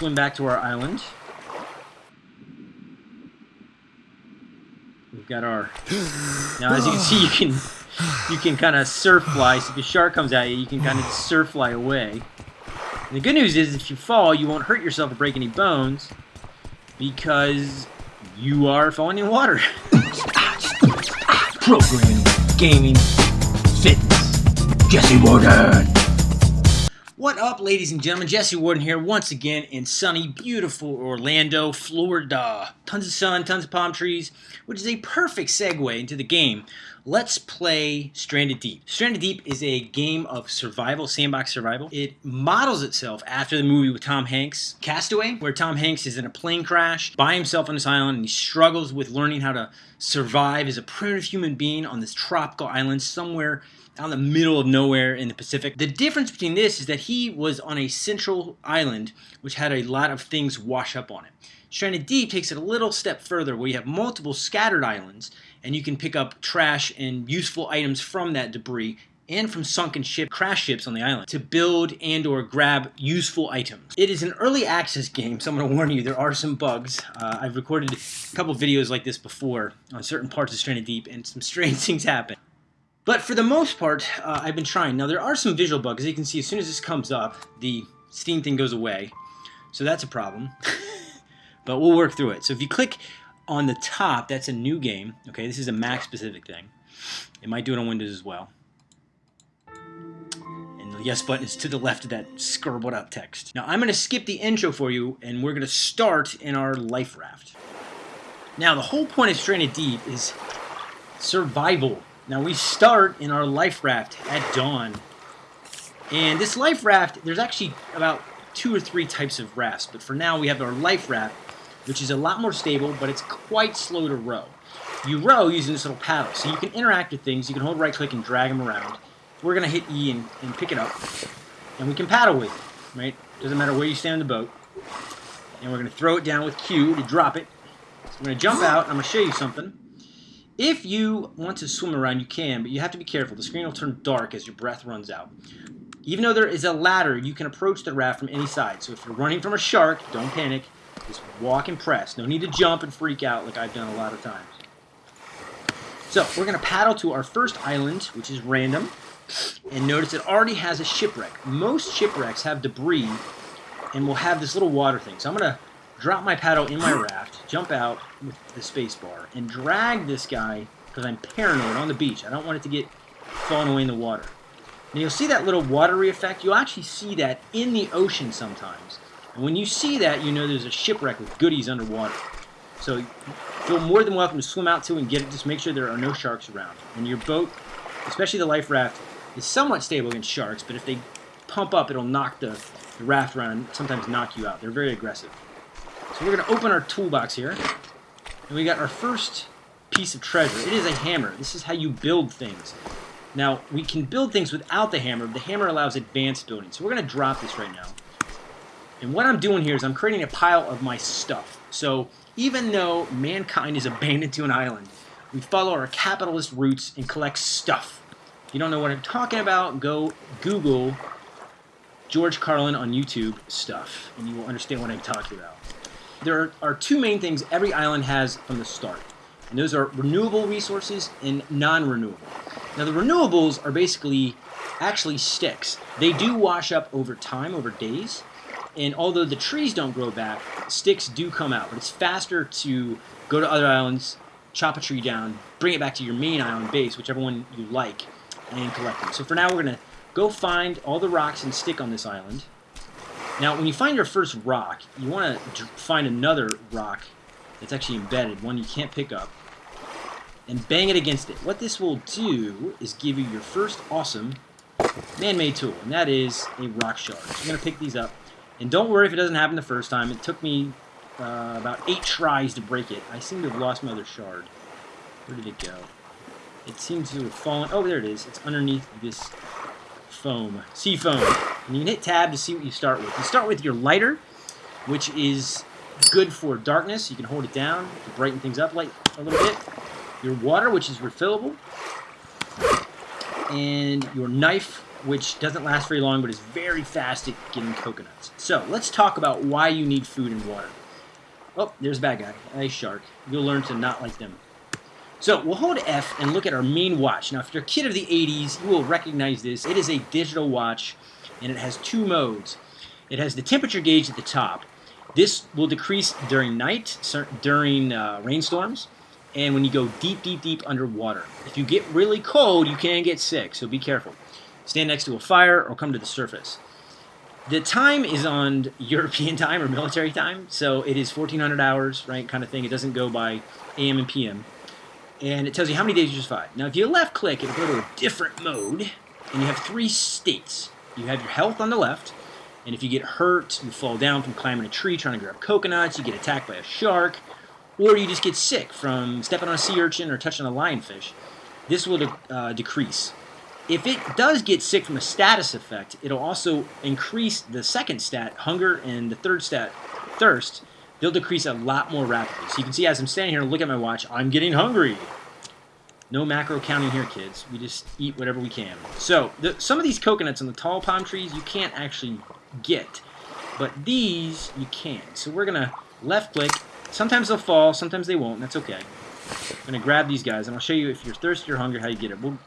swim back to our island. We've got our... Now, as you can see, you can you can kind of surf fly. So if a shark comes at you, you can kind of surf fly away. And the good news is, if you fall, you won't hurt yourself or break any bones because you are falling in water. Programming, gaming, fitness. Jesse Warden. What up, ladies and gentlemen? Jesse Warden here once again in sunny, beautiful Orlando, Florida. Tons of sun, tons of palm trees, which is a perfect segue into the game. Let's play Stranded Deep. Stranded Deep is a game of survival, sandbox survival. It models itself after the movie with Tom Hanks, Castaway, where Tom Hanks is in a plane crash by himself on this island and he struggles with learning how to survive as a primitive human being on this tropical island somewhere out in the middle of nowhere in the Pacific. The difference between this is that he was on a central island which had a lot of things wash up on it. Stranded Deep takes it a little step further where you have multiple scattered islands and you can pick up trash and useful items from that debris and from sunken ship crash ships on the island to build and or grab useful items. It is an early access game, so I'm going to warn you, there are some bugs. Uh, I've recorded a couple videos like this before on certain parts of Stranded Deep and some strange things happen. But for the most part, uh, I've been trying. Now, there are some visual bugs. As you can see, as soon as this comes up, the Steam thing goes away. So that's a problem. but we'll work through it. So if you click on the top, that's a new game. Okay, this is a Mac-specific thing. It might do it on Windows as well. And the yes button is to the left of that scribbled out text. Now, I'm to skip the intro for you, and we're to start in our life raft. Now, the whole point of Stranded Deep is survival now we start in our life raft at dawn. And this life raft, there's actually about two or three types of rafts, but for now we have our life raft, which is a lot more stable, but it's quite slow to row. You row using this little paddle, so you can interact with things. You can hold right click and drag them around. We're going to hit E and, and pick it up, and we can paddle with it, right? Doesn't matter where you stand in the boat. And we're going to throw it down with Q to drop it. So I'm going to jump out, I'm going to show you something. If you want to swim around, you can, but you have to be careful. The screen will turn dark as your breath runs out. Even though there is a ladder, you can approach the raft from any side. So if you're running from a shark, don't panic. Just walk and press. No need to jump and freak out like I've done a lot of times. So we're going to paddle to our first island, which is random. And notice it already has a shipwreck. Most shipwrecks have debris and will have this little water thing. So I'm going to drop my paddle in my raft, jump out with the space bar, and drag this guy, because I'm paranoid, on the beach. I don't want it to get falling away in the water. Now you'll see that little watery effect. You'll actually see that in the ocean sometimes. When you see that, you know there's a shipwreck with goodies underwater. So feel more than welcome to swim out to and get it. Just make sure there are no sharks around. And your boat, especially the life raft, is somewhat stable against sharks, but if they pump up, it'll knock the, the raft around and sometimes knock you out. They're very aggressive. So we're going to open our toolbox here. And we got our first piece of treasure. It is a hammer. This is how you build things. Now, we can build things without the hammer. The hammer allows advanced building. So we're going to drop this right now. And what I'm doing here is I'm creating a pile of my stuff. So even though mankind is abandoned to an island, we follow our capitalist roots and collect stuff. If you don't know what I'm talking about, go Google George Carlin on YouTube stuff, and you will understand what I'm talking about there are two main things every island has from the start. And those are renewable resources and non-renewable. Now the renewables are basically actually sticks. They do wash up over time, over days. And although the trees don't grow back, sticks do come out. But it's faster to go to other islands, chop a tree down, bring it back to your main island base, whichever one you like, and collect them. So for now, we're going to go find all the rocks and stick on this island. Now, when you find your first rock, you want to find another rock that's actually embedded, one you can't pick up, and bang it against it. What this will do is give you your first awesome man-made tool, and that is a rock shard. So I'm going to pick these up. And don't worry if it doesn't happen the first time. It took me uh, about eight tries to break it. I seem to have lost my other shard. Where did it go? It seems to have fallen. Oh, there it is. It's underneath this foam, sea foam. And you can hit tab to see what you start with. You start with your lighter, which is good for darkness. You can hold it down to brighten things up a little bit. Your water, which is refillable. And your knife, which doesn't last very long but is very fast at getting coconuts. So let's talk about why you need food and water. Oh, there's a bad guy. A shark. You'll learn to not like them. So we'll hold F and look at our main watch. Now, if you're a kid of the 80s, you will recognize this. It is a digital watch, and it has two modes. It has the temperature gauge at the top. This will decrease during night, during uh, rainstorms, and when you go deep, deep, deep underwater. If you get really cold, you can get sick, so be careful. Stand next to a fire or come to the surface. The time is on European time or military time, so it is 1400 hours, right, kind of thing. It doesn't go by AM and PM. And it tells you how many days you survived. Now, if you left click, it'll go to a different mode, and you have three states. You have your health on the left, and if you get hurt, you fall down from climbing a tree trying to grab coconuts, you get attacked by a shark, or you just get sick from stepping on a sea urchin or touching a lionfish, this will de uh, decrease. If it does get sick from a status effect, it'll also increase the second stat, hunger, and the third stat, thirst. They'll decrease a lot more rapidly. So you can see as I'm standing here and look at my watch, I'm getting hungry. No macro counting here, kids. We just eat whatever we can. So, the, some of these coconuts on the tall palm trees, you can't actually get. But these, you can. So we're going to left click Sometimes they'll fall, sometimes they won't, that's okay. I'm going to grab these guys, and I'll show you if you're thirsty or hungry how you get it. We'll,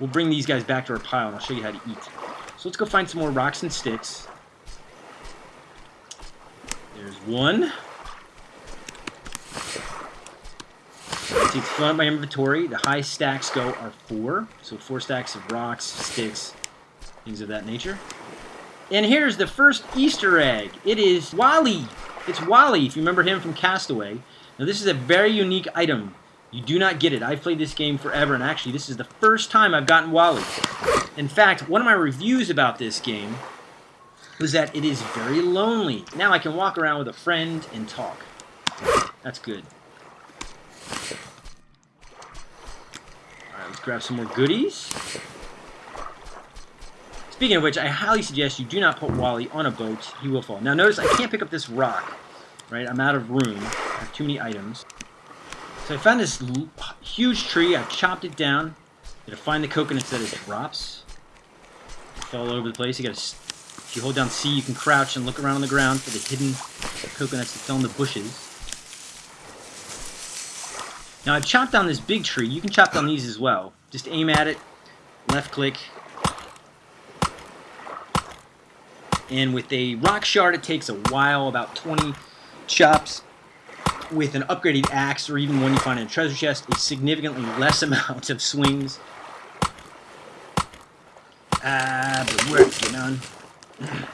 we'll bring these guys back to our pile, and I'll show you how to eat. So let's go find some more rocks and sticks. There's one. See, it's fun up my inventory. The high stacks go are four. So four stacks of rocks, sticks, things of that nature. And here's the first Easter egg. It is Wally. It's Wally, if you remember him from Castaway. Now, this is a very unique item. You do not get it. I've played this game forever, and actually, this is the first time I've gotten Wally. In fact, one of my reviews about this game was that it is very lonely. Now I can walk around with a friend and talk. That's good. Alright, let's grab some more goodies. Speaking of which, I highly suggest you do not put Wally on a boat. He will fall. Now notice I can't pick up this rock. Right? I'm out of room. I have too many items. So I found this huge tree. I chopped it down. Gotta find the coconuts that it drops. It's all over the place. You gotta... If you hold down C, you can crouch and look around on the ground for the hidden coconuts that fell in the bushes. Now I've chopped down this big tree. You can chop down these as well. Just aim at it, left click, And with a rock shard, it takes a while, about 20 chops. With an upgraded axe, or even one you find in a treasure chest, a significantly less amount of swings. Ah, but working on.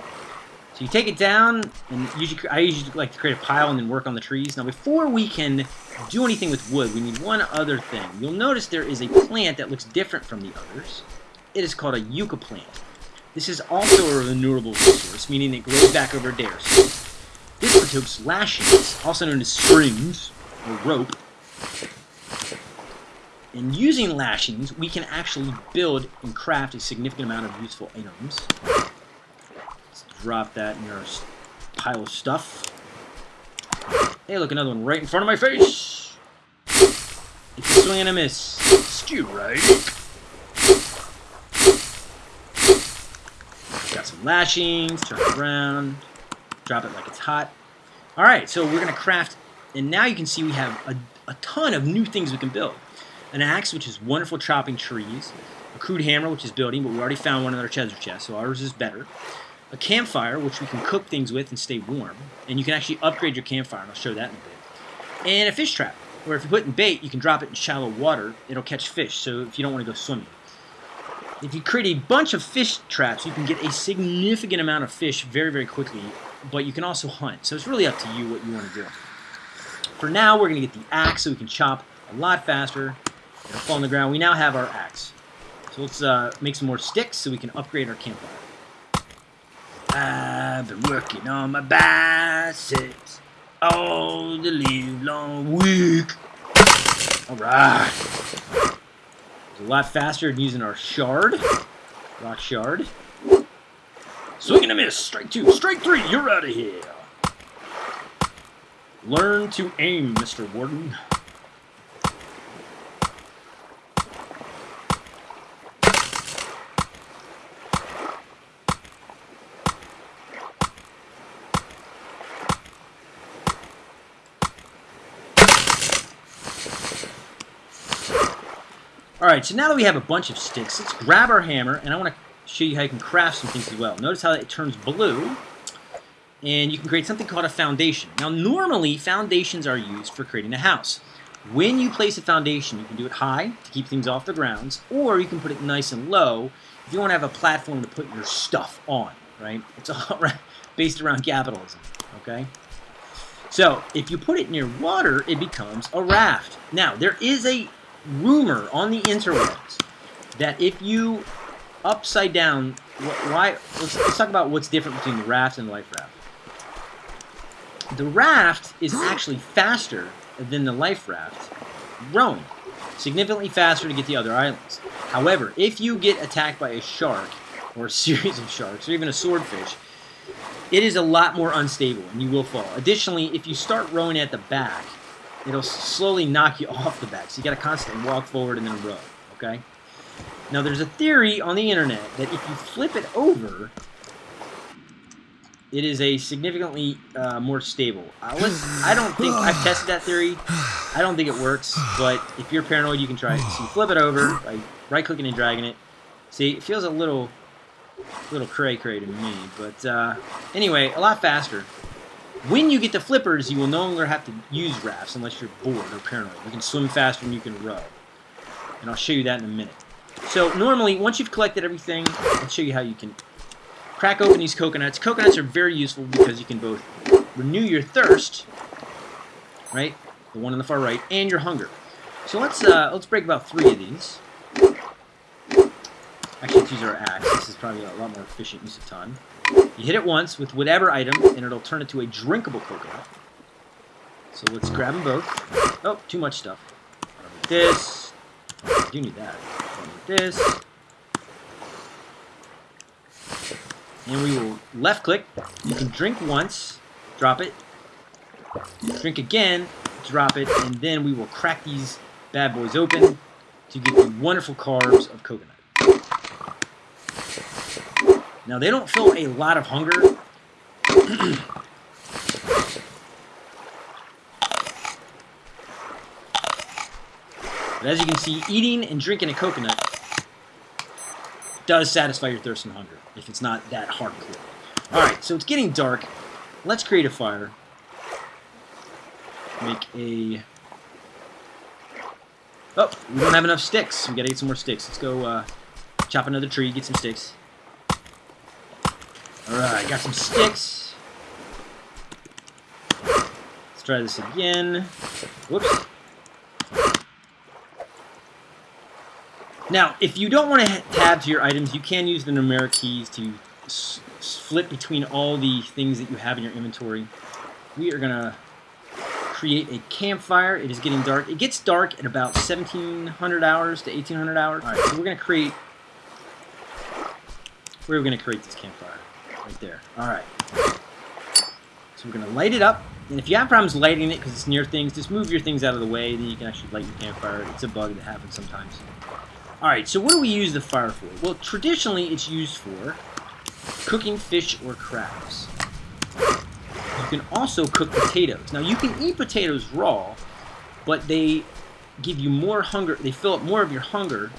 So you take it down, and usually, I usually like to create a pile and then work on the trees. Now, before we can do anything with wood, we need one other thing. You'll notice there is a plant that looks different from the others. It is called a yucca plant. This is also a renewable resource, meaning it grows back over dares. This partakes lashings, also known as strings, or rope. And using lashings, we can actually build and craft a significant amount of useful items. Let's drop that in our pile of stuff. Hey, look, another one right in front of my face! It's a swing and a miss. Stew right. Got some lashings, turn around, drop it like it's hot. All right, so we're to craft, and now you can see we have a, a ton of new things we can build. An axe, which is wonderful chopping trees. A crude hammer, which is building, but we already found one in our treasure chest, so ours is better. A campfire, which we can cook things with and stay warm. And you can actually upgrade your campfire, and I'll show that in a bit. And a fish trap, where if you put in bait, you can drop it in shallow water. It'll catch fish, so if you don't want to go swimming. If you create a bunch of fish traps, you can get a significant amount of fish very, very quickly, but you can also hunt. So it's really up to you what you want to do. For now, we're going to get the axe so we can chop a lot faster. It'll fall on the ground. We now have our axe. So let's uh, make some more sticks so we can upgrade our campfire. I've been working on my biceps all the live long week. All right. It's a lot faster than using our shard. Rock shard. Swing and a miss. Strike two. Strike three. You're out of here. Learn to aim, Mr. Warden. Alright, so now that we have a bunch of sticks, let's grab our hammer, and I want to show you how you can craft some things as well. Notice how it turns blue, and you can create something called a foundation. Now, normally, foundations are used for creating a house. When you place a foundation, you can do it high to keep things off the grounds, or you can put it nice and low if you want to have a platform to put your stuff on, right? It's all right, based around capitalism, okay? So, if you put it near water, it becomes a raft. Now, there is a rumor on the interwebs that if you upside down, why? Let's, let's talk about what's different between the raft and the life raft. The raft is actually faster than the life raft rowing, significantly faster to get the other islands. However, if you get attacked by a shark, or a series of sharks, or even a swordfish, it is a lot more unstable and you will fall. Additionally, if you start rowing at the back, it'll slowly knock you off the back. So you got to constantly walk forward and then row, okay? Now there's a theory on the internet that if you flip it over, it is a significantly uh, more stable. Uh, I don't think I've tested that theory. I don't think it works, but if you're paranoid, you can try it. So you flip it over by right-clicking and dragging it. See, it feels a little, little cray-cray to me, but uh, anyway, a lot faster. When you get the flippers, you will no longer have to use rafts unless you're bored or paranoid. You can swim faster than you can row, and I'll show you that in a minute. So normally, once you've collected everything, I'll show you how you can crack open these coconuts. Coconuts are very useful because you can both renew your thirst, right, the one on the far right, and your hunger. So let's uh, let's break about three of these. Actually, let's use our axe. This is probably a lot more efficient use of time. You hit it once with whatever item, and it'll turn it to a drinkable coconut. So let's grab them both. Oh, too much stuff. This. I do need that. This. And we will left click. You can drink once, drop it. Drink again, drop it, and then we will crack these bad boys open to get the wonderful carbs of coconut. Now, they don't fill a lot of hunger. but as you can see, eating and drinking a coconut does satisfy your thirst and hunger, if it's not that hardcore. Alright, so it's getting dark. Let's create a fire. Make a... Oh, we don't have enough sticks. We gotta get some more sticks. Let's go uh, chop another tree, get some sticks. Alright, got some sticks. Let's try this again. Whoops. Now, if you don't want to tab to your items, you can use the numeric keys to flip between all the things that you have in your inventory. We are going to create a campfire. It is getting dark. It gets dark at about 1700 hours to 1800 hours. All right, so we're going to create... Where are we going to create this campfire? right there. Alright. So we're going to light it up. And if you have problems lighting it because it's near things, just move your things out of the way. Then you can actually light your campfire. It's a bug that happens sometimes. Alright, so what do we use the fire for? Well, traditionally it's used for cooking fish or crabs. You can also cook potatoes. Now, you can eat potatoes raw, but they give you more hunger. They fill up more of your hunger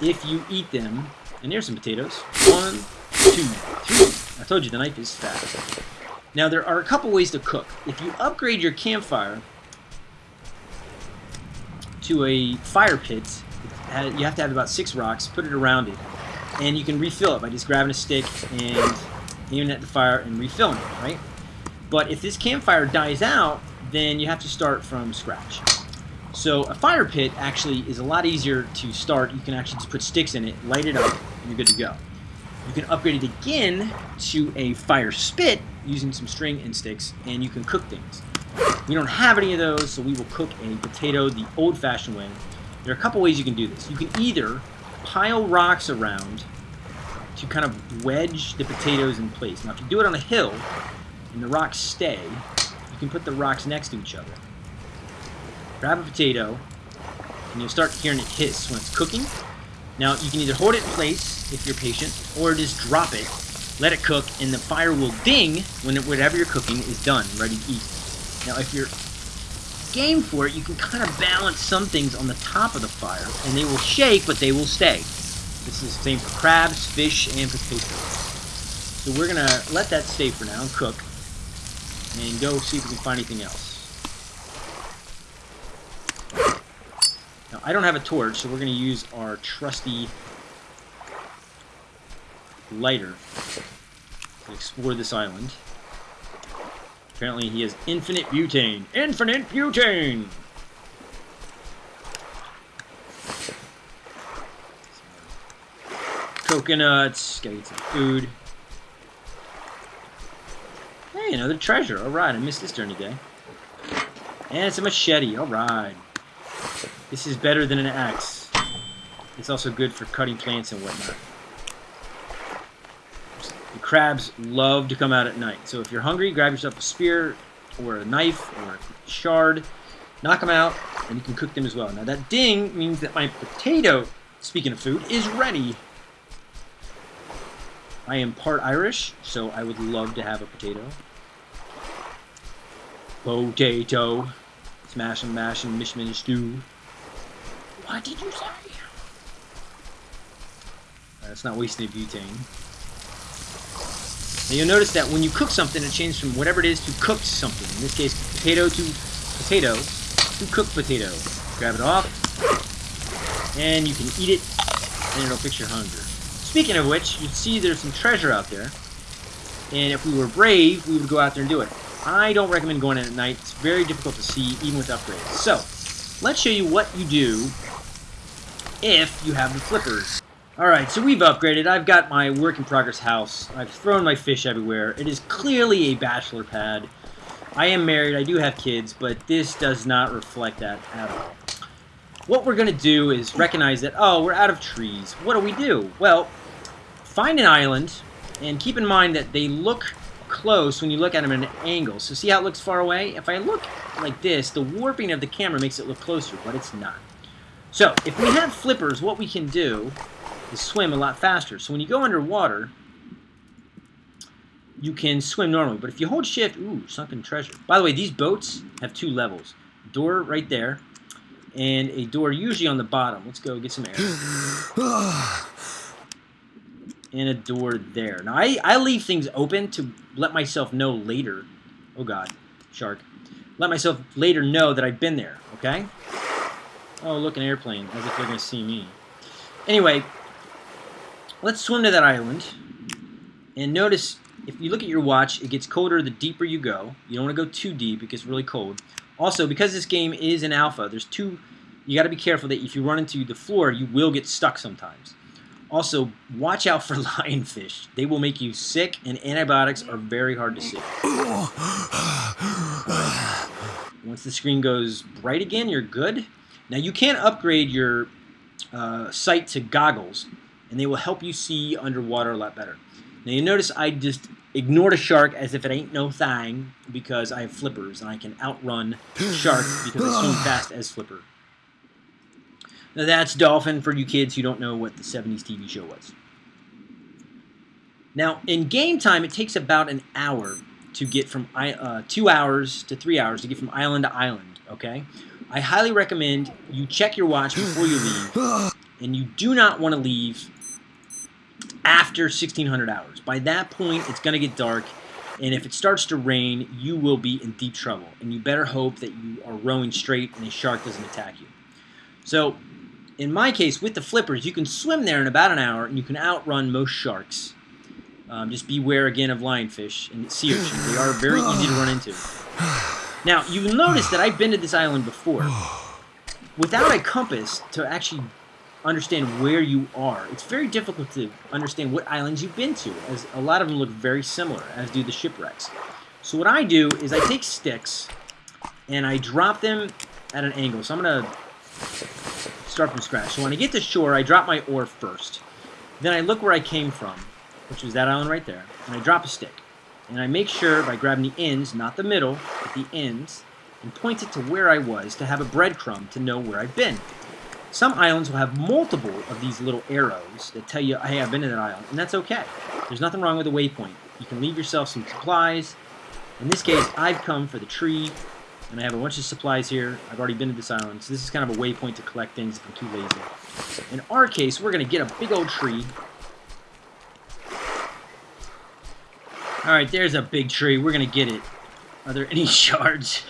if you eat them. And there's some potatoes. One, two, three. I told you the knife is fast. Now there are a couple ways to cook. If you upgrade your campfire to a fire pit, you have to have about six rocks, put it around it, and you can refill it by just grabbing a stick and aiming at the fire and refilling it, right? But if this campfire dies out, then you have to start from scratch. So a fire pit actually is a lot easier to start. You can actually just put sticks in it, light it up, and you're good to go. You can upgrade it again to a fire spit using some string and sticks, and you can cook things. We don't have any of those, so we will cook a potato the old-fashioned way. There are a couple ways you can do this. You can either pile rocks around to kind of wedge the potatoes in place. Now, if you do it on a hill and the rocks stay, you can put the rocks next to each other. Grab a potato, and you'll start hearing it hiss when it's cooking. Now, you can either hold it in place if you're patient, or just drop it, let it cook, and the fire will ding when it, whatever you're cooking is done, ready to eat. Now, if you're game for it, you can kind of balance some things on the top of the fire, and they will shake, but they will stay. This is the same for crabs, fish, and potatoes. So we're going to let that stay for now and cook, and go see if we can find anything else. Now, I don't have a torch, so we're going to use our trusty lighter to explore this island. Apparently he has infinite butane. Infinite butane! Coconuts. Gotta get some food. Hey, another treasure. Alright, I missed this during the day. And it's a machete. Alright. This is better than an axe. It's also good for cutting plants and whatnot. The crabs love to come out at night. So if you're hungry, grab yourself a spear or a knife or a shard, knock them out, and you can cook them as well. Now that ding means that my potato, speaking of food, is ready. I am part Irish, so I would love to have a potato. Potato. Smash and mash and mish and stew. What did you say? That's not wasting butane. Now you'll notice that when you cook something, it changes from whatever it is to cooked something. In this case, potato to potato to cooked potato. Grab it off, and you can eat it, and it'll fix your hunger. Speaking of which, you see there's some treasure out there, and if we were brave, we would go out there and do it. I don't recommend going in at night. It's very difficult to see, even with upgrades. So, let's show you what you do if you have the flippers. Alright, so we've upgraded. I've got my work-in-progress house. I've thrown my fish everywhere. It is clearly a bachelor pad. I am married, I do have kids, but this does not reflect that at all. What we're going to do is recognize that, oh, we're out of trees. What do we do? Well, find an island, and keep in mind that they look close when you look at them at an angle. So see how it looks far away? If I look like this, the warping of the camera makes it look closer, but it's not. So, if we have flippers, what we can do is swim a lot faster. So when you go underwater, you can swim normally. But if you hold shift, ooh, sunken treasure. By the way, these boats have two levels. Door right there, and a door usually on the bottom. Let's go get some air. and a door there. Now, I, I leave things open to let myself know later. Oh, God. Shark. Let myself later know that I've been there, okay? Oh, look, an airplane. As if they're going to see me. Anyway, let's swim to that island. And notice, if you look at your watch, it gets colder the deeper you go. You don't want to go too deep. It gets really cold. Also, because this game is an alpha, there's two... You got to be careful that if you run into the floor, you will get stuck sometimes. Also, watch out for lionfish. They will make you sick, and antibiotics are very hard to see. Once the screen goes bright again, you're good. Now, you can upgrade your uh, sight to goggles, and they will help you see underwater a lot better. Now, you notice I just ignored a shark as if it ain't no thing because I have flippers, and I can outrun shark because I swim fast as flipper. Now that's Dolphin for you kids who don't know what the 70s TV show was. Now, in game time, it takes about an hour to get from uh, two hours to three hours to get from island to island, okay? I highly recommend you check your watch before you leave, and you do not want to leave after 1600 hours. By that point, it's going to get dark, and if it starts to rain, you will be in deep trouble, and you better hope that you are rowing straight and a shark doesn't attack you. So, in my case, with the flippers, you can swim there in about an hour, and you can outrun most sharks. Um, just beware again of lionfish and sea urchins. They are very easy to run into. Now, you'll notice that I've been to this island before. Without a compass to actually understand where you are, it's very difficult to understand what islands you've been to, as a lot of them look very similar, as do the shipwrecks. So what I do is I take sticks, and I drop them at an angle. So I'm going to start from scratch. So when I get to shore, I drop my oar first. Then I look where I came from, which was that island right there, and I drop a stick. And I make sure by grabbing the ends, not the middle, but the ends, and point it to where I was to have a breadcrumb to know where I've been. Some islands will have multiple of these little arrows that tell you, hey, I've been to that island, and that's okay. There's nothing wrong with a waypoint. You can leave yourself some supplies. In this case, I've come for the tree And I have a bunch of supplies here. I've already been to this island, so this is kind of a waypoint to collect things if I'm too lazy. In our case, we're going to get a big old tree. Alright, there's a big tree. We're going to get it. Are there any shards?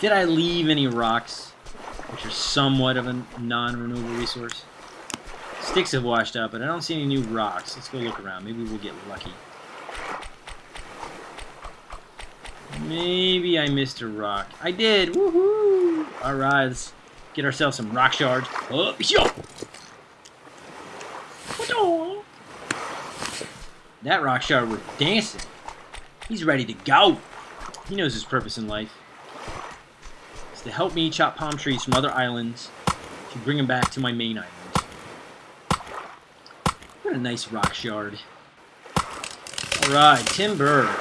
Did I leave any rocks? Which are somewhat of a non-renewable resource. Sticks have washed up, but I don't see any new rocks. Let's go look around. Maybe we'll get lucky. Maybe I missed a rock. I did! Woohoo! Alright, let's get ourselves some rock shards. Oh, yo! That rock shard was dancing. He's ready to go. He knows his purpose in life. It's to help me chop palm trees from other islands to bring them back to my main island. What a nice rock shard. Alright, timber.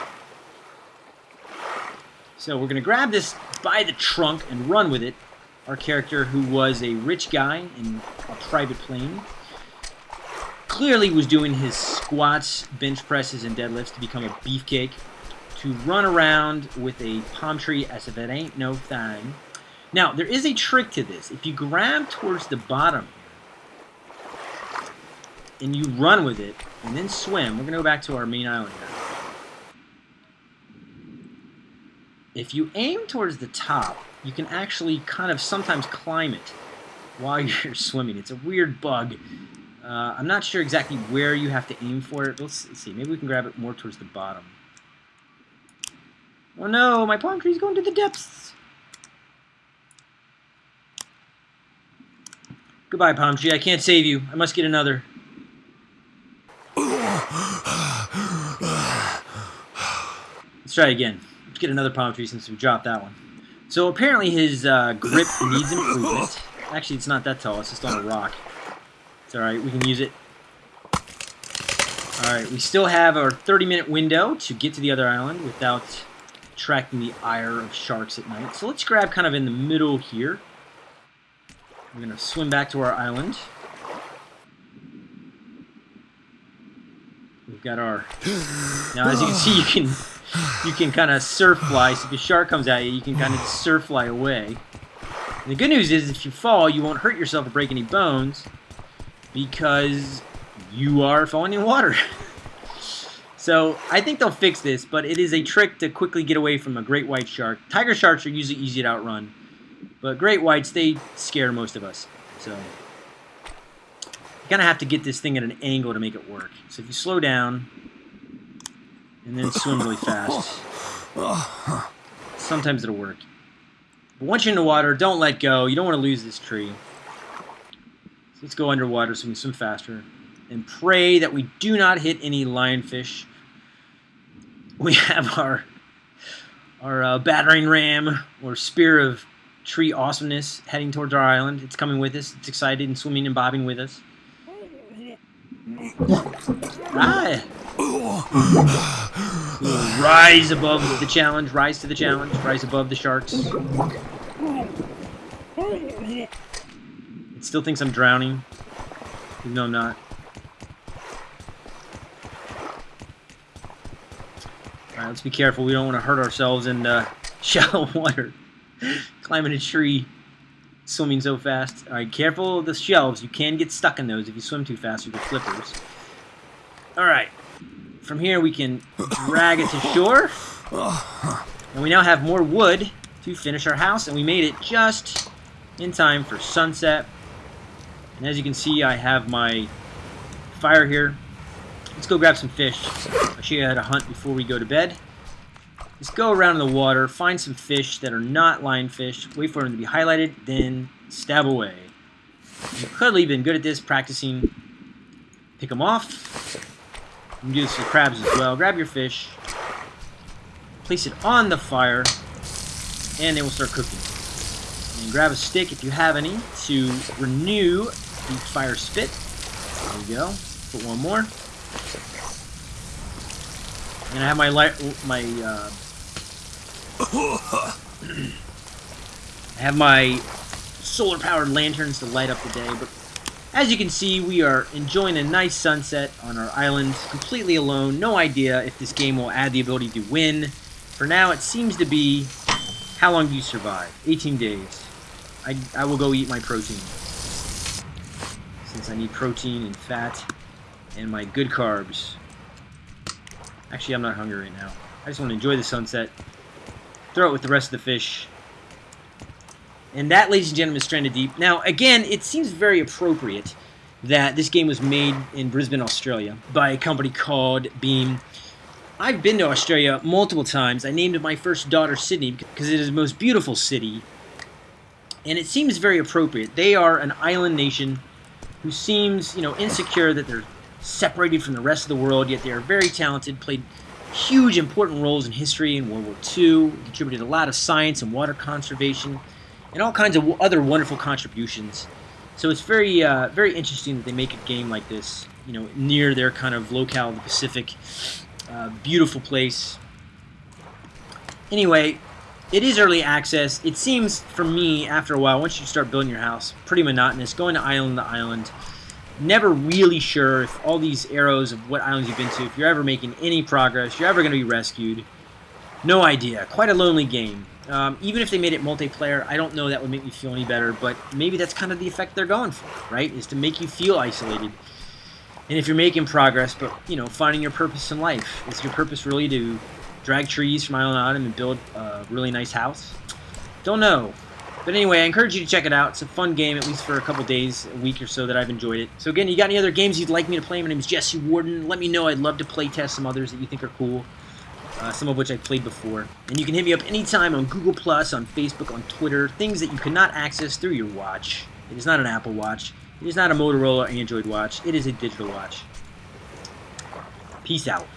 So we're going to grab this by the trunk and run with it. Our character, who was a rich guy in a private plane, clearly was doing his squats, bench presses, and deadlifts to become a beefcake. To run around with a palm tree as if it ain't no thing. Now, there is a trick to this. If you grab towards the bottom here, and you run with it, and then swim, we're going to go back to our main island now. If you aim towards the top, you can actually kind of sometimes climb it while you're swimming. It's a weird bug. Uh, I'm not sure exactly where you have to aim for it. Let's, let's see. Maybe we can grab it more towards the bottom. Oh no, my palm tree's going to the depths. Goodbye, palm tree. I can't save you. I must get another. Let's try again. Let's get another palm tree since we dropped that one. So apparently his uh, grip needs improvement. Actually, it's not that tall. It's just on a rock. It's alright. We can use it. Alright, we still have our 30-minute window to get to the other island without attracting the ire of sharks at night. So let's grab kind of in the middle here. We're going to swim back to our island. We've got our... Now, as you can see, you can you can kind of surf fly. So if a shark comes at you, you can kind of surf fly away. And the good news is if you fall, you won't hurt yourself or break any bones because you are falling in water. so I think they'll fix this, but it is a trick to quickly get away from a great white shark. Tiger sharks are usually easy to outrun, but great whites, they scare most of us. So you kind of have to get this thing at an angle to make it work. So if you slow down, and then swim really fast. Sometimes it'll work. But once you're in the water, don't let go. You don't want to lose this tree. So let's go underwater so we can swim faster. And pray that we do not hit any lionfish. We have our our uh, battering ram or spear of tree awesomeness heading towards our island. It's coming with us. It's excited and swimming and bobbing with us. Ah! Rise above the challenge, rise to the challenge, rise above the sharks. It still thinks I'm drowning, even though I'm not. Alright, let's be careful. We don't want to hurt ourselves in uh, shallow water. Climbing a tree, swimming so fast. Alright, careful of the shelves. You can get stuck in those if you swim too fast with the flippers. Alright. From here we can drag it to shore. And we now have more wood to finish our house. And we made it just in time for sunset. And as you can see, I have my fire here. Let's go grab some fish. I'll show you how to hunt before we go to bed. Let's go around in the water, find some fish that are not lionfish, wait for them to be highlighted, then stab away. You could have been good at this, practicing. Pick them off. You can do this with crabs as well. Grab your fish, place it on the fire, and they will start cooking. And grab a stick if you have any to renew the fire spit. There we go. Put one more. And I have my light, my uh, I have my solar-powered lanterns to light up the day, but as you can see, we are enjoying a nice sunset on our island, completely alone. No idea if this game will add the ability to win. For now, it seems to be How long do you survive? 18 days. I, I will go eat my protein. Since I need protein and fat and my good carbs. Actually, I'm not hungry right now. I just want to enjoy the sunset. Throw it with the rest of the fish. And that, ladies and gentlemen, is Stranded Deep. Now, again, it seems very appropriate that this game was made in Brisbane, Australia by a company called Beam. I've been to Australia multiple times. I named my first daughter Sydney because it is the most beautiful city. And it seems very appropriate. They are an island nation who seems, you know, insecure that they're separated from the rest of the world, yet they are very talented, played huge important roles in history in World War II, contributed a lot of science and water conservation, and all kinds of other wonderful contributions. So it's very, uh, very interesting that they make a game like this, you know, near their kind of locale, the Pacific. Uh, beautiful place. Anyway, it is early access. It seems, for me, after a while, once you start building your house, pretty monotonous. Going to island to island. Never really sure if all these arrows of what islands you've been to, if you're ever making any progress, you're ever going to be rescued. No idea. Quite a lonely game. Um, even if they made it multiplayer, I don't know that would make me feel any better, but maybe that's kind of the effect they're going for, right? Is to make you feel isolated. And if you're making progress, but, you know, finding your purpose in life, is your purpose really to drag trees from island to island and build a really nice house? Don't know. But anyway, I encourage you to check it out. It's a fun game, at least for a couple days, a week or so that I've enjoyed it. So again, you got any other games you'd like me to play? My name is Jesse Warden. Let me know. I'd love to play test some others that you think are cool uh, some of which I've played before. And you can hit me up anytime on Google+, Plus, on Facebook, on Twitter, things that you cannot access through your watch. It is not an Apple Watch. It is not a Motorola Android watch. It is a digital watch. Peace out.